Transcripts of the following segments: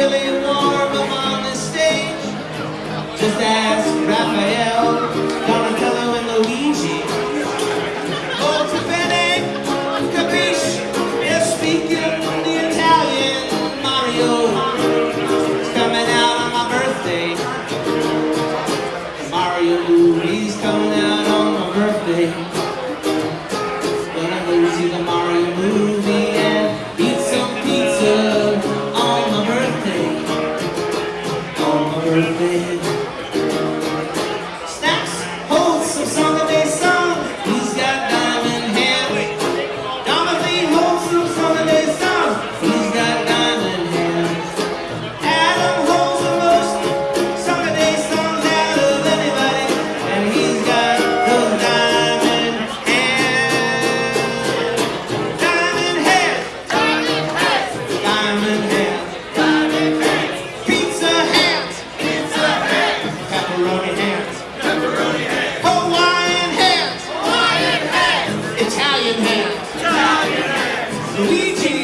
really love. 一起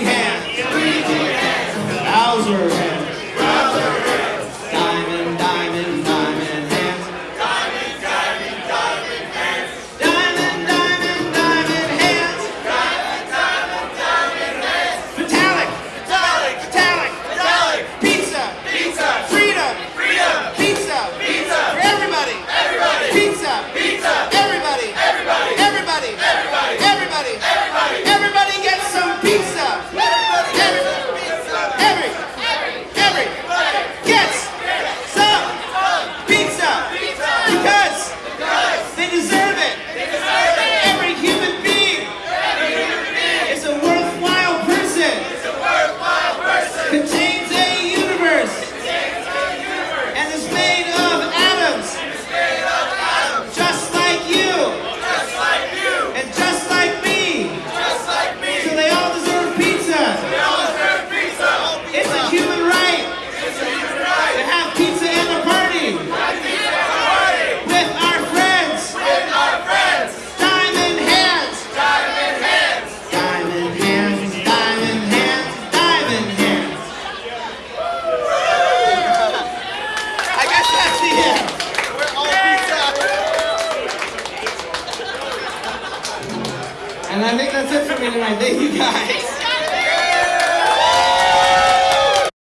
And I think that's it for me tonight. Thank you guys.